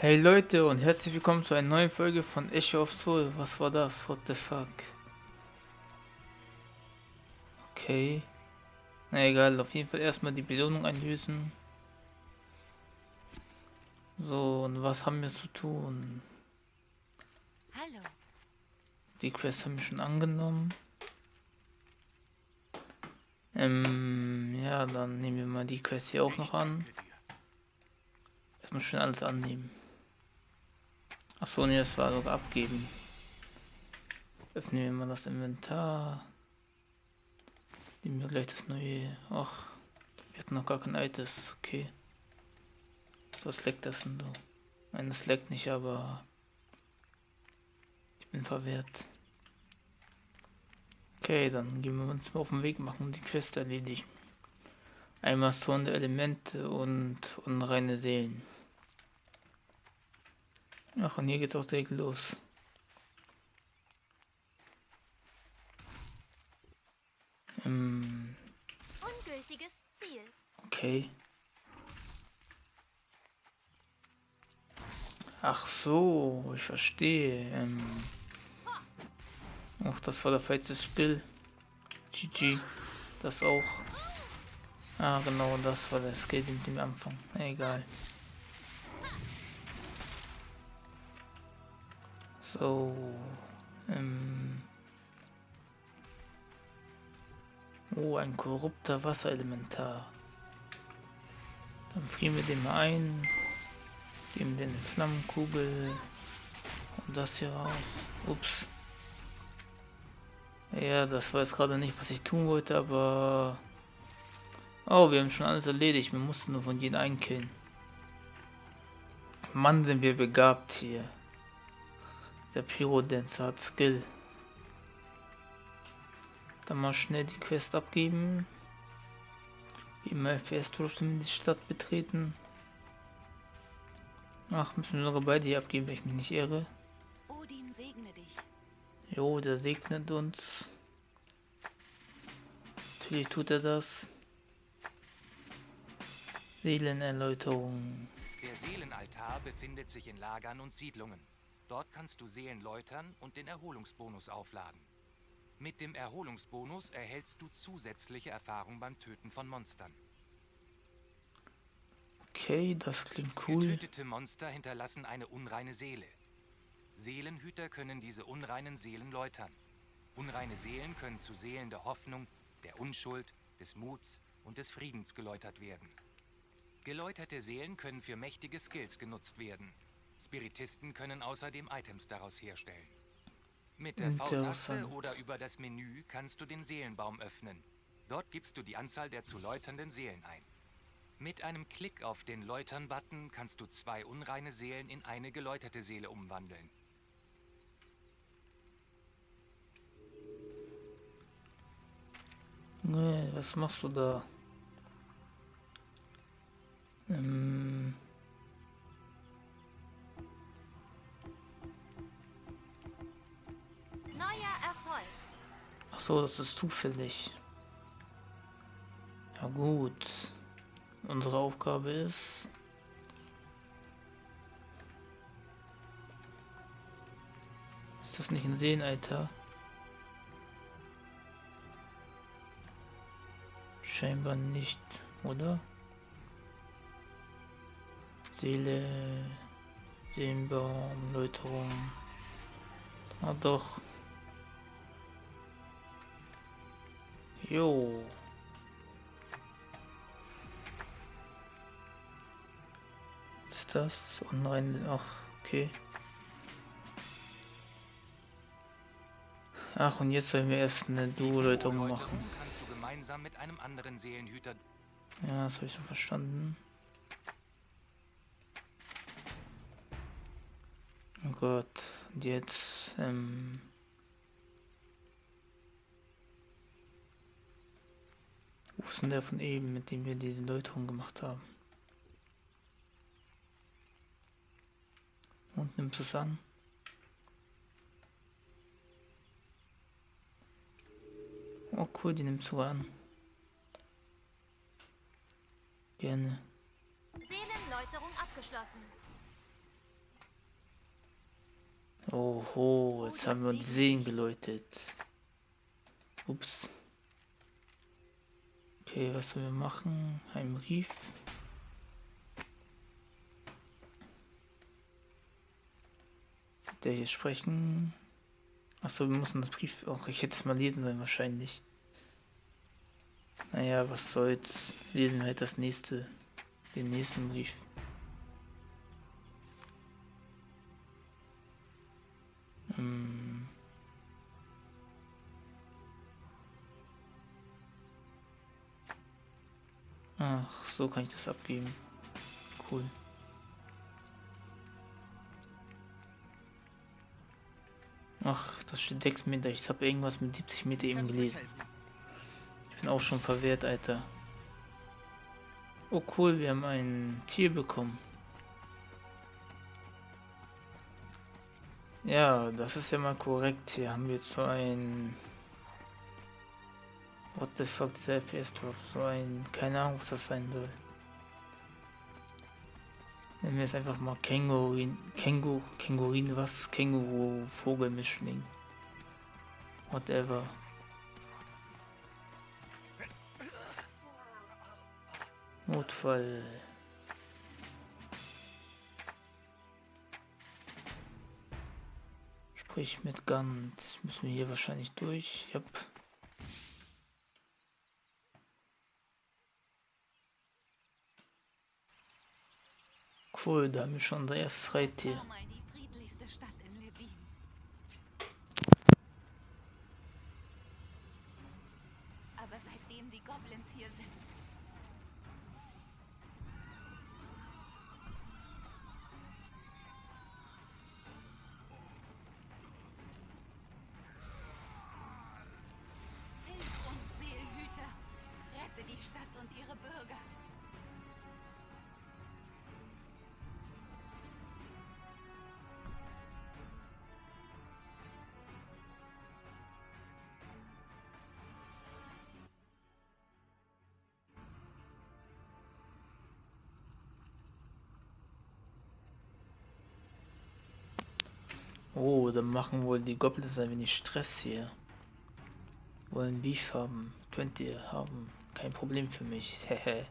Hey Leute und herzlich willkommen zu einer neuen Folge von Echo of Soul. Was war das? What the fuck? Okay. Na egal, auf jeden Fall erstmal die Belohnung einlösen. So, und was haben wir zu tun? Hallo. Die Quest haben wir schon angenommen. Ähm, ja, dann nehmen wir mal die Quest hier auch noch an. Erstmal schon alles annehmen. Achso, ne, das war sogar abgeben. Öffnen wir mal das Inventar. Nehmen wir gleich das neue. Ach, wir hatten noch gar kein altes. Okay. Was leckt das denn so? Nein, das leckt nicht, aber ich bin verwehrt. Okay, dann gehen wir uns mal auf den Weg machen und die Quest erledigen. Einmal Zorn der Elemente und unreine Seelen. Ach, und hier geht's auch direkt los. Ähm, Ungültiges Ziel. okay. Ach so, ich verstehe. Ähm, ach, das war der falsche Spiel. GG. Das auch. Ah, genau, das war der Skill mit dem Anfang. Egal. So. Ähm. Oh, ein korrupter Wasserelementar. Dann frieren wir den mal ein. Geben den eine Flammenkugel. Und das hier raus. Ups. Ja, das jetzt gerade nicht, was ich tun wollte, aber... Oh, wir haben schon alles erledigt. Wir mussten nur von jedem einkillen. Mann, sind wir begabt hier. Der Pyrodancer hat Skill. Dann mal schnell die Quest abgeben. Wie immer FPS-Trotzdem die Stadt betreten. Ach, müssen wir sogar beide hier abgeben, wenn ich mich nicht irre. Odin segne dich. Jo, der segnet uns. Natürlich tut er das. Seelenerläuterung. Der Seelenaltar befindet sich in Lagern und Siedlungen. Dort kannst du Seelen läutern und den Erholungsbonus aufladen. Mit dem Erholungsbonus erhältst du zusätzliche Erfahrung beim Töten von Monstern. Okay, das klingt cool. Getötete Monster hinterlassen eine unreine Seele. Seelenhüter können diese unreinen Seelen läutern. Unreine Seelen können zu Seelen der Hoffnung, der Unschuld, des Muts und des Friedens geläutert werden. Geläuterte Seelen können für mächtige Skills genutzt werden. Spiritisten können außerdem Items daraus herstellen. Mit der V-Taste oder über das Menü kannst du den Seelenbaum öffnen. Dort gibst du die Anzahl der zu läuternden Seelen ein. Mit einem Klick auf den Läutern-Button kannst du zwei unreine Seelen in eine geläuterte Seele umwandeln. Nee, was machst du da? Ähm. So, das ist zufällig. Ja gut. Unsere Aufgabe ist... Ist das nicht ein Seenalter? Scheinbar nicht, oder? Seele... Seelenbaum, Läuterung... Ah doch. Jo. Ist das online? Ach, okay. Ach, und jetzt sollen wir erst eine Duo-Läuterung machen. Läuterung kannst du gemeinsam mit einem anderen Seelenhüter Ja, das habe ich so verstanden. Oh Gott, und jetzt, ähm... Wo ist denn der von eben, mit dem wir diese Läuterung gemacht haben? Und nimmst es an? Oh cool, die nimmst du an. Gerne. Seelenläuterung abgeschlossen. Oho, jetzt haben wir die Seen geläutet. Ups. Okay, was sollen wir machen? Ein Brief. Der hier sprechen. Achso, wir müssen das Brief auch. Ich hätte es mal lesen sollen wahrscheinlich. Naja, was soll's. Lesen wir halt das nächste. Den nächsten Brief. Hm. Ach, so kann ich das abgeben. Cool. Ach, das steht 6 Meter. Ich habe irgendwas mit 70 Meter eben gelesen. Ich bin auch schon verwehrt, Alter. Oh cool, wir haben ein Tier bekommen. Ja, das ist ja mal korrekt. Hier haben wir so ein... What the fuck, dieser FPS Drop? So ein... Keine Ahnung, was das sein soll. Nennen wir es einfach mal Kängurin... Känguru... Kängurin was? Känguru... Vogelmischling. Whatever. Notfall. Sprich mit Gant. Müssen wir hier wahrscheinlich durch. Yep. Cool, da haben wir schon unser erstes Reittier. Oh, dann machen wohl die Goblins ein wenig Stress hier. Wollen Beef haben. Könnt ihr haben. Kein Problem für mich. Hehe.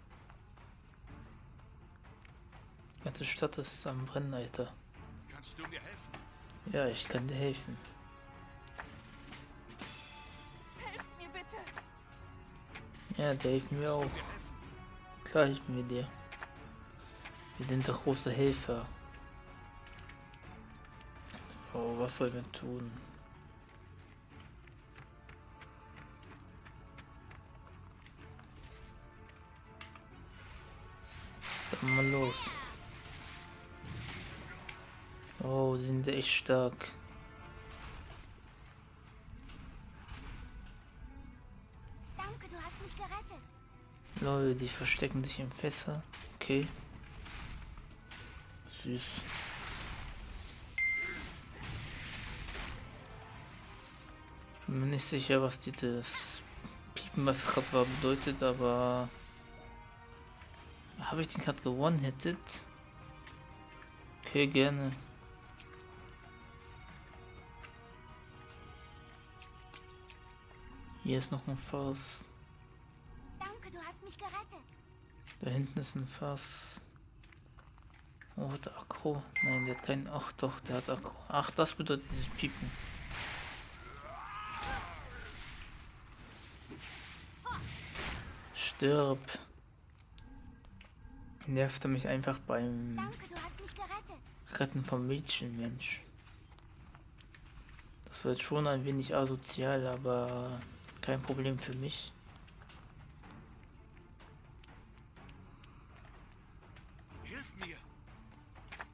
Die ganze Stadt ist am Brennen, Alter. Kannst du mir helfen? Ja, ich kann dir helfen. Helft mir bitte! Ja, der hilft mir auch. Klar helfen wir dir. Wir sind doch große Helfer. So, was sollen wir tun? Dann mal los. Oh, sind echt stark. Danke, du hast mich gerettet. Leute, die verstecken sich im Fässer. Okay. Süß. Bin mir nicht sicher, was dieses Piepen, was gerade war, bedeutet, aber... Habe ich den gerade gewonnen-hitted? Okay, gerne. Hier ist noch ein Fass. Danke, du hast mich gerettet. Da hinten ist ein Fass. Oh, hat er Akro? Nein, der hat keinen. Ach doch, der hat Akro. Ach, das bedeutet dieses Piepen. Stirb. Nervt er mich einfach beim Danke. Retten vom Mädchen, Mensch. Das wird schon ein wenig asozial, aber kein Problem für mich. Hilf mir!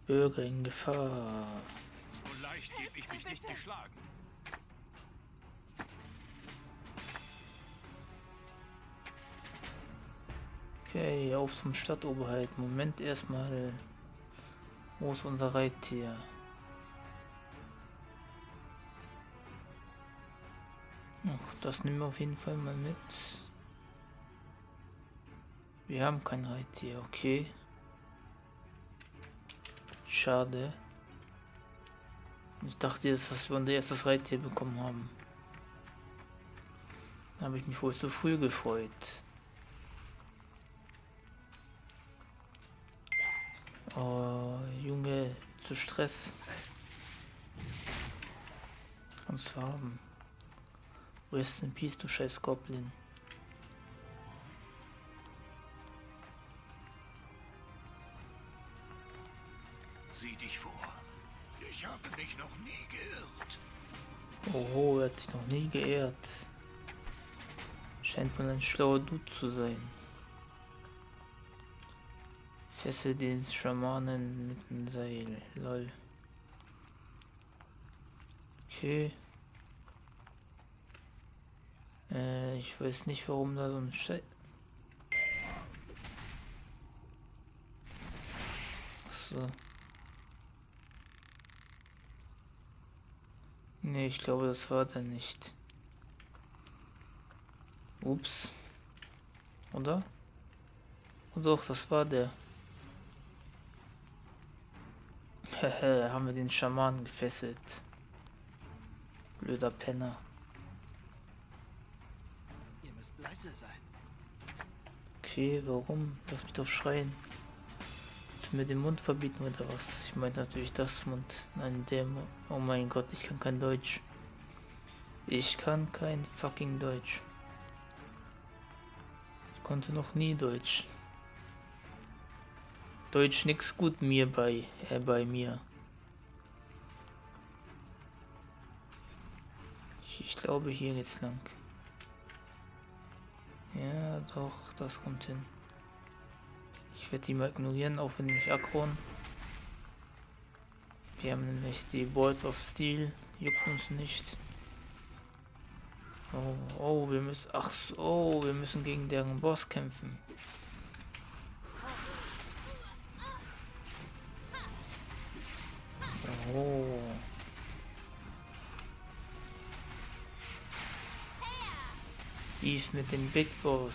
Bürger in Gefahr. So leicht gebe ich mich nicht geschlagen. Okay, auf zum Stadtoberhalt. Moment erstmal. Wo ist unser Reittier? Ach, das nehmen wir auf jeden Fall mal mit. Wir haben kein Reittier, okay. Schade. Ich dachte jetzt, dass wir unser erstes Reittier bekommen haben. Da habe ich mich wohl zu früh gefreut. Oh, Junge, zu Stress. Kannst du haben. Rest in Peace, du scheiß Goblin. Sieh dich vor. Ich habe mich noch nie geirrt. Oho, er hat sich noch nie geehrt. Scheint wohl ein schlauer Dude zu sein. Fesse den Schamanen mit dem Seil. Lol. Okay. Äh, ich weiß nicht, warum da so ein Schei... So. Nee, ich glaube, das war der nicht. Ups. Oder? Oh doch, das war der. Hehe, haben wir den Schaman gefesselt. Blöder Penner. Ihr müsst leise sein. Okay, warum? Lass mich doch schreien. Willst du mir den Mund verbieten oder was? Ich meine natürlich das Mund. Nein, der Mund. Oh mein Gott, ich kann kein Deutsch. Ich kann kein fucking Deutsch. Ich konnte noch nie Deutsch. Deutsch nix gut mir bei, äh, bei mir. Ich, ich glaube hier geht's lang. Ja, doch, das kommt hin. Ich werde die mal ignorieren, auch wenn die mich aggron. Wir haben nämlich die Balls of Steel, juckt uns nicht. Oh, oh, wir müssen, ach so, oh, wir müssen gegen deren Boss kämpfen. Ist mit dem Big Boss.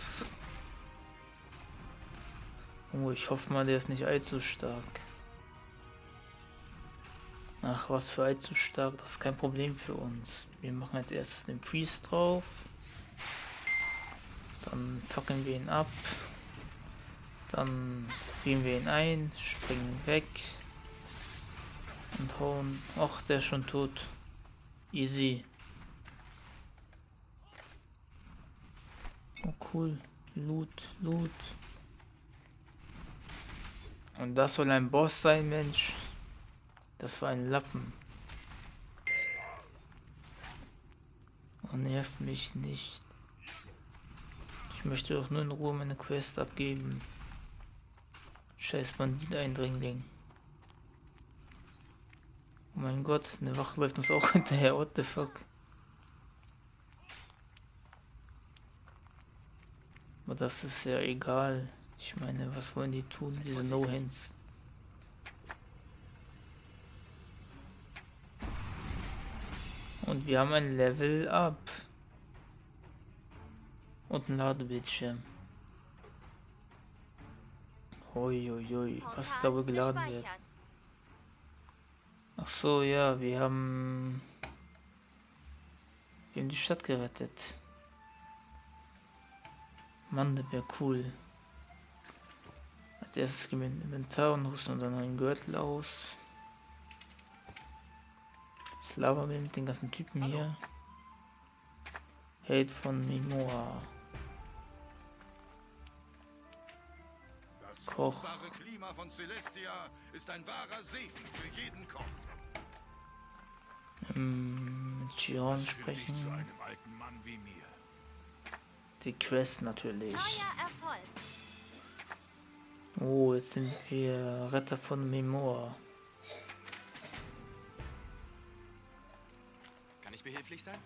Oh, ich hoffe mal, der ist nicht allzu stark. Ach, was für allzu stark, das ist kein Problem für uns. Wir machen als erstes den Priest drauf. Dann fackeln wir ihn ab. Dann frieren wir ihn ein, springen weg. Und hauen. Ach, der ist schon tot. Easy. Oh cool. Loot, Loot. Und das soll ein Boss sein, Mensch. Das war ein Lappen. Oh, nervt mich nicht. Ich möchte doch nur in Ruhe meine Quest abgeben. Scheiß Bandit-Eindringling. Oh mein Gott, eine Wache läuft uns auch hinterher. What the fuck? Das ist ja egal. Ich meine, was wollen die tun, diese No-Hands? Und wir haben ein Level Up. Und ein Ladebildschirm. Uiuiui, was da wohl geladen wird. Ach so, ja, wir haben... Wir haben die Stadt gerettet. Mann, das wäre cool. Als erstes gehen wir in Inventar und rüsten unseren neuen Gürtel aus. Jetzt labern wir mit den ganzen Typen hier. Hate von Mimoa. Das Koch. Klima von Celestia ist ein wahrer Segen für jeden Koch. Ähm, mit führt dich zu sprechen. einem alten Mann wie mir. Die Quest natürlich. Oh, jetzt sind wir Retter von Mimoa. Kann ich behilflich sein?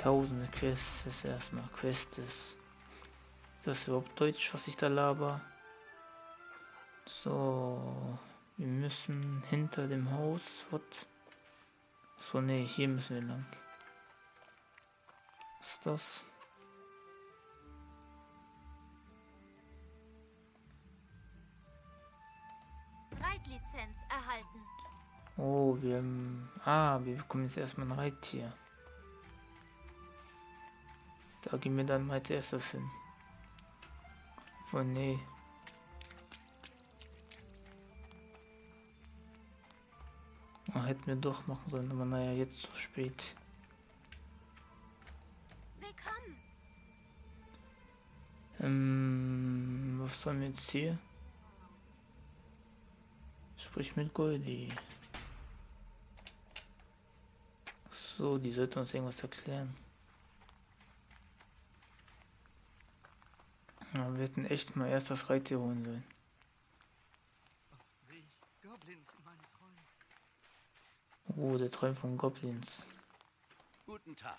Tausende Quests ist erstmal Quests. Ist das überhaupt Deutsch, was ich da laber? So, wir müssen hinter dem Haus. What? So, nee, hier müssen wir lang. Ist das? Reitlizenz erhalten. Oh, wir. Ah, wir bekommen jetzt erstmal ein Reittier. Da gehen wir dann mal erstes hin. Oh nee. Ah, hätten wir doch machen sollen, aber naja, jetzt zu spät. Ähm, was sollen wir jetzt hier? Sprich mit Goldie. So, die sollte uns irgendwas erklären. Ja, wir hätten echt mal erst das Reittier holen sollen. Oh, der Träum von Goblins. Guten Tag.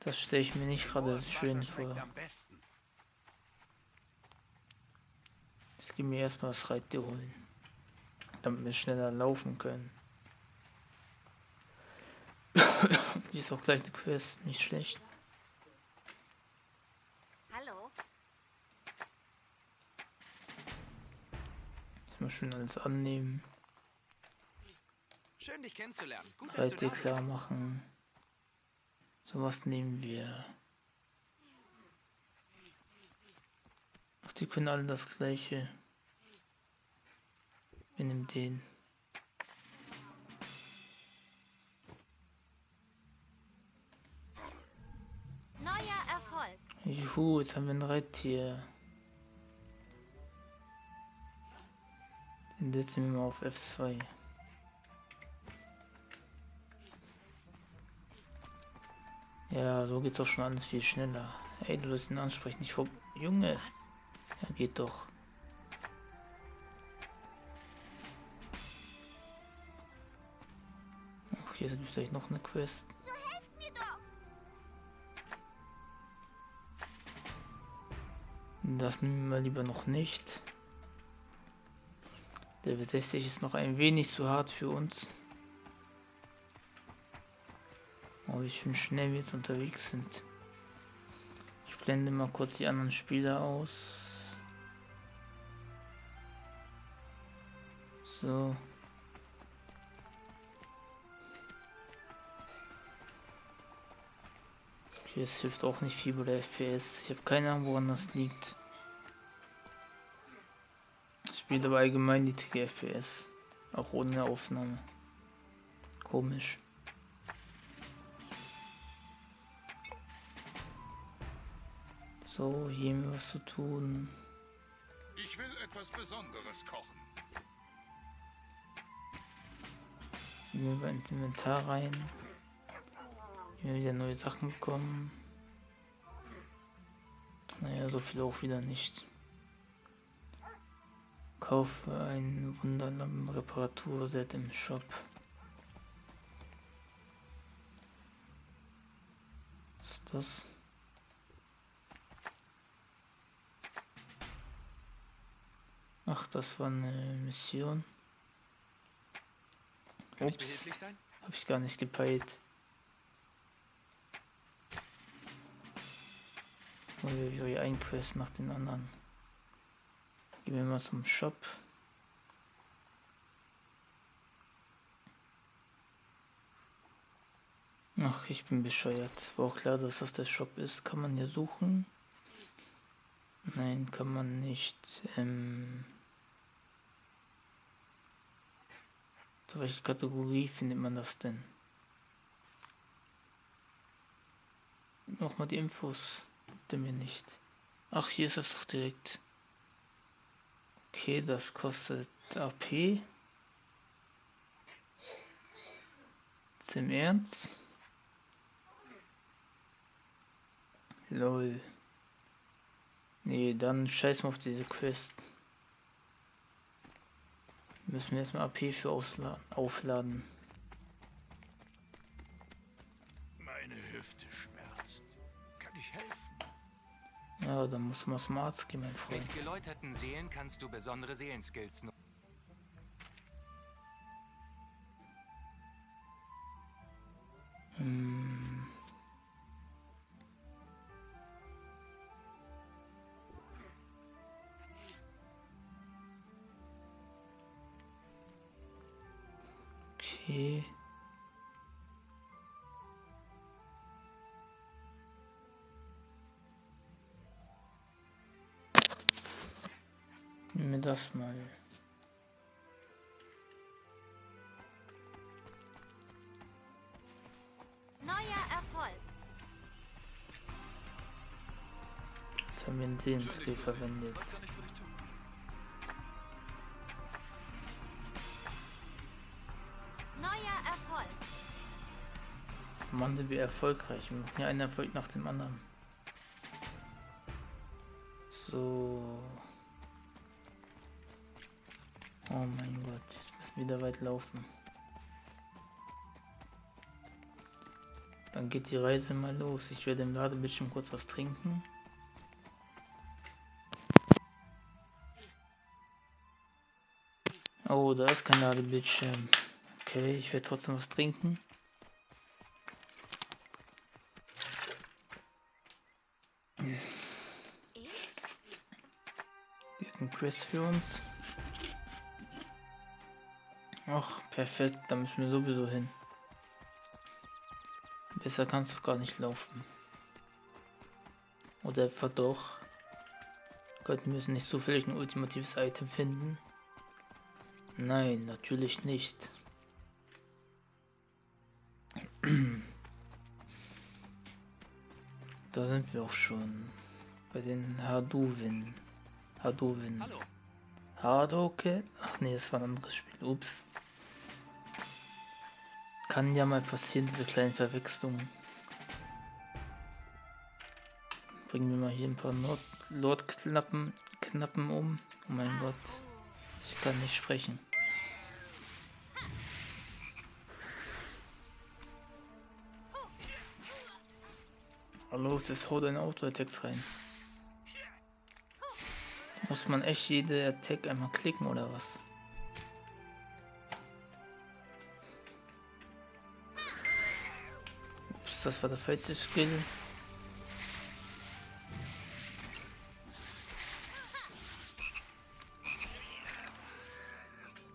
Das stelle ich mir nicht gerade schön vor. am besten. Jetzt gehen wir erstmal das Reittier holen. Damit wir schneller laufen können. Die ist auch gleich eine Quest, nicht schlecht. Hallo. Jetzt mal schön alles annehmen. Schön, dich kennenzulernen. Gut, dass du Reittier klar machen. So was nehmen wir. Die können alle das gleiche. Wir nehmen den. Neuer Erfolg. Juhu, jetzt haben wir ein Reittier. Den setzen wir mal auf F2. Ja, so geht doch schon alles viel schneller. Ey, du sollst ihn ansprechen, nicht vor... Junge! Ja, geht doch. Ach, hier gibt es gleich noch eine Quest. So helft mir doch. Das nehmen wir lieber noch nicht. Der W60 ist noch ein wenig zu hart für uns. Oh, wie schön schnell wir jetzt unterwegs sind. Ich blende mal kurz die anderen Spieler aus. So. Es hilft auch nicht viel bei der FPS. Ich habe keine Ahnung, woran das liegt. Es spielt aber allgemein niedrige FPS. Auch ohne Aufnahme. Komisch. So, hier haben wir was zu tun. Ich will etwas Besonderes kochen. Gehen wir ins Inventar rein. Hier wieder neue Sachen bekommen. Naja, so viel auch wieder nicht. Kaufe ein Wunderlampen Reparaturset im Shop. Was ist das? Ach, das war eine Mission. Kann ich behilflich sein? Hab ich gar nicht gepeilt. Und wir wie ein Quest nach den anderen. Gehen wir mal zum Shop. Ach, ich bin bescheuert. War auch klar, dass das der Shop ist. Kann man hier suchen? Nein, kann man nicht. Ähm Zu welcher Kategorie findet man das denn? Nochmal die Infos. Bitte mir nicht. Ach, hier ist es doch direkt. Okay, das kostet AP. Jetzt im Ernst? Lol. Nee, dann scheiß mal auf diese Quest. Müssen wir erstmal AP für aufladen. Meine Hüfte schmerzt. Kann ich helfen? Ja, dann muss man zum Arzt gehen, mein Freund. Mit geläuterten Seelen kannst du besondere Seelenskills nutzen. Hm. Okay. Nehmen wir das mal. Neuer Erfolg. Jetzt haben wir den Skill verwendet. Mann, sind wir erfolgreich. Wir machen ja einen Erfolg nach dem anderen. So. Oh mein Gott, jetzt müssen wir wieder weit laufen. Dann geht die Reise mal los. Ich werde im Ladebildschirm kurz was trinken. Oh, da ist kein Ladebildschirm. Okay, ich werde trotzdem was trinken. Quest für uns. Ach, perfekt, da müssen wir sowieso hin. Besser kannst du gar nicht laufen. Oder etwa doch. Gott, wir müssen nicht zufällig ein ultimatives Item finden. Nein, natürlich nicht. Da sind wir auch schon. Bei den Hadouven. Hadouven. Hallo. Hadoken? Ach nee, das war ein anderes Spiel. Ups. Kann ja mal passieren, diese kleinen Verwechslungen. Bringen wir mal hier ein paar Lord-Knappen Knappen um. Oh mein Gott. Ich kann nicht sprechen. Hallo, das haut ein Auto-Attacks rein. Muss man echt jede Attack einmal klicken oder was? Ups, das war der falsche Skill.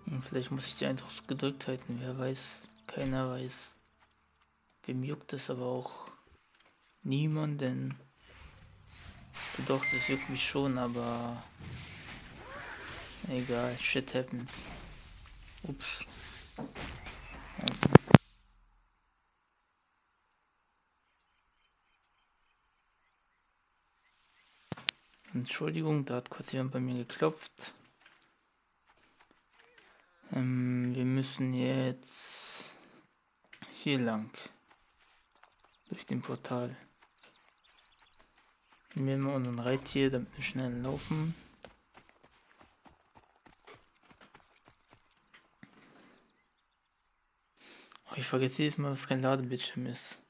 Und vielleicht muss ich die einfach gedrückt halten, wer weiß. Keiner weiß. Wem juckt es aber auch niemanden. Doch, das juckt mich schon, aber egal, shit happens. Ups. Entschuldigung, da hat kurz jemand bei mir geklopft. Ähm, wir müssen jetzt hier lang. Durch den Portal. Nehmen wir unseren Reittier, damit wir schnell laufen. Oh, ich vergesse jedes Mal, dass kein Ladebildschirm ist.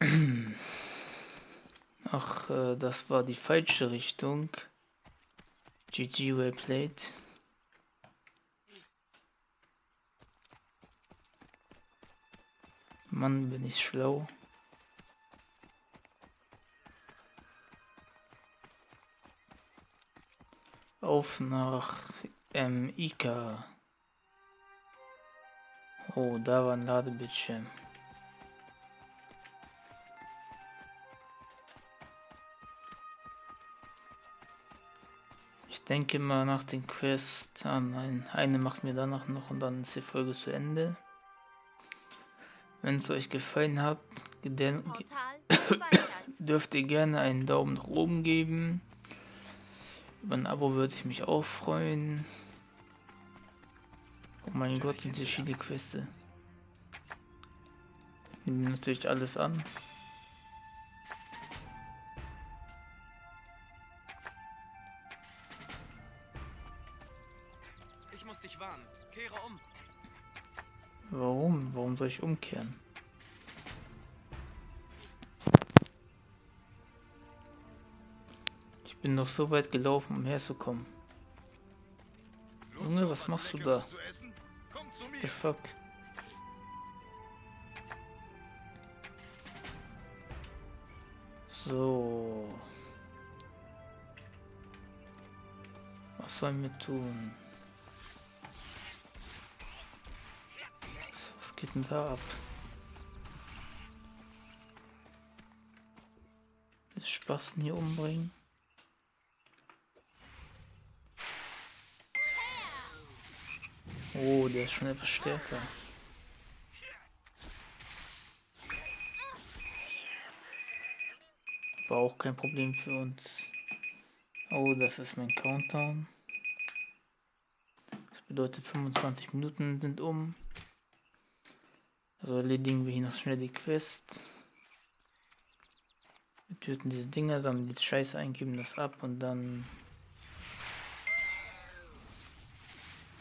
Ach, äh, das war die falsche Richtung. GG well played. Mann, bin ich schlau. Auf nach ähm, Ika. Oh, da war ein Ladebildschirm. Ich denke mal nach den Quest. Ah nein, eine macht mir danach noch und dann ist die Folge zu Ende. Wenn es euch gefallen hat, dürft ihr gerne einen Daumen nach oben geben. Über ein Abo würde ich mich auch freuen. Oh mein Gott, sind hier viele Queste. Nehmen natürlich alles an. Ich muss dich warnen. Kehre um. Warum? Warum soll ich umkehren? Bin noch so weit gelaufen, um herzukommen. Junge, was machst du da? The fuck? So. Was sollen wir tun? geht denn da ab? Das Spasten hier umbringen. Oh, der ist schon etwas stärker. War auch kein Problem für uns. Oh, das ist mein Countdown. Das bedeutet 25 Minuten sind um. Also erledigen wir hier noch schnell die Quest. Wir töten diese Dinger, dann die Scheiße eingeben, das ab und dann...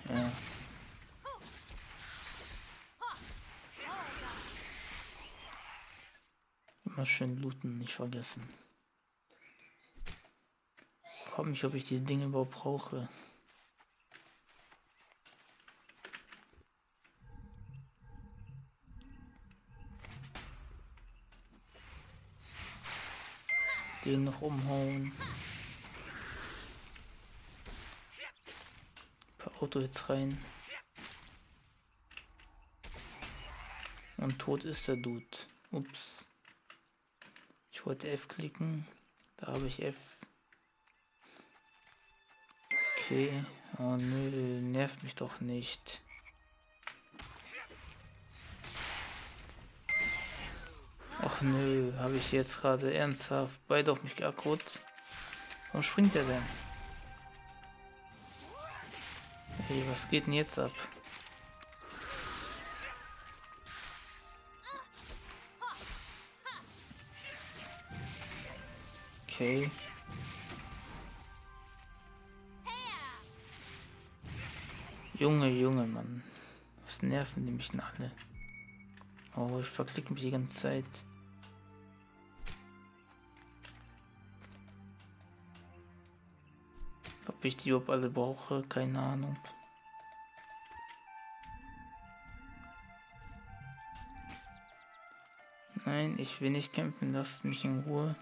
Ja. Immer schön looten, nicht vergessen. Frag mich, ob ich die Dinge überhaupt brauche. Den noch umhauen. Ein paar Auto-Hits rein. Und tot ist der Dude. Ups. Wollte F klicken. Da habe ich F. Okay. Oh nö, nervt mich doch nicht. Ach nö, habe ich jetzt gerade ernsthaft beide auf mich geackert. Warum springt er denn? Hey, was geht denn jetzt ab? Okay. Junge, Junge, Mann. Was nerven die mich denn alle? Oh, ich verklicke mich die ganze Zeit. Ob ich die überhaupt alle brauche, keine Ahnung. Nein, ich will nicht kämpfen, lasst mich in Ruhe.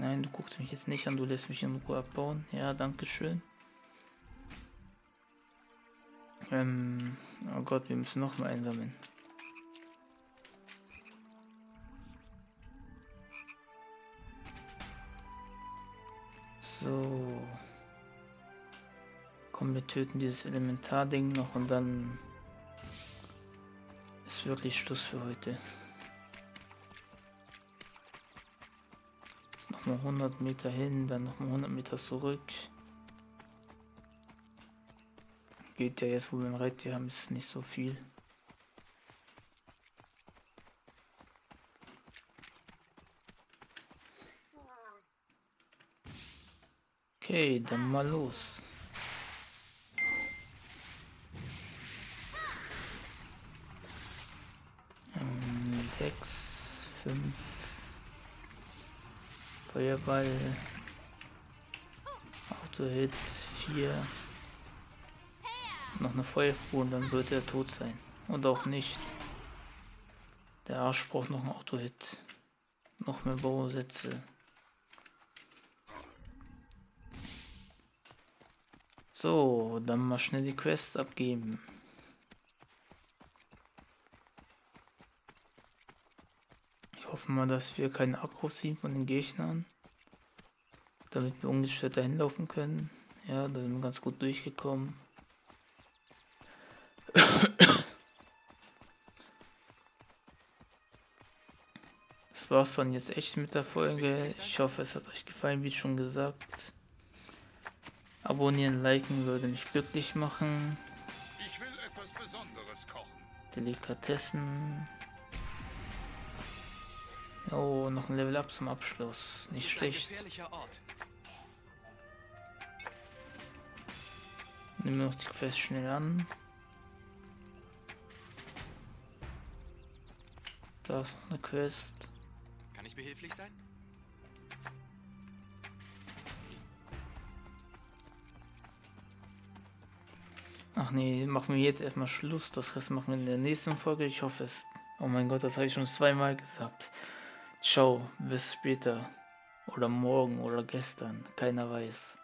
Nein, du guckst mich jetzt nicht an, du lässt mich in Ruhe abbauen. Ja, danke schön. Ähm, oh Gott, wir müssen noch mal einsammeln. So. Komm, wir töten dieses Elementarding noch und dann ist wirklich Schluss für heute. Nochmal 100 Meter hin, dann nochmal 100 Meter zurück. Geht ja jetzt, wo wir ein Reittier haben, ist nicht so viel. Okay, dann mal los. Feuerball. Auto-Hit, vier. Noch eine Feuerspur und dann wird er tot sein. Und auch nicht. Der Arsch braucht noch ein Auto-Hit. Noch mehr Bausätze. So, dann mal schnell die Quest abgeben. Ich hoffe mal, dass wir keine Akkus sehen von den Gegnern. Damit wir ungestört dahin laufen können. Ja, da sind wir ganz gut durchgekommen. Das war's dann jetzt echt mit der Folge. Ich hoffe, es hat euch gefallen, wie schon gesagt. Abonnieren, liken würde mich glücklich machen. Ich will etwas Besonderes kochen. Delikatessen. Oh, noch ein Level Up zum Abschluss. Nicht schlecht. Nehmen wir noch die Quest schnell an. Da ist noch eine Quest. Kann ich behilflich sein? Ach nee, machen wir jetzt erstmal Schluss. Das Rest machen wir in der nächsten Folge. Ich hoffe es. Oh mein Gott, das habe ich schon zweimal gesagt. Ciao, bis später. Oder morgen oder gestern. Keiner weiß.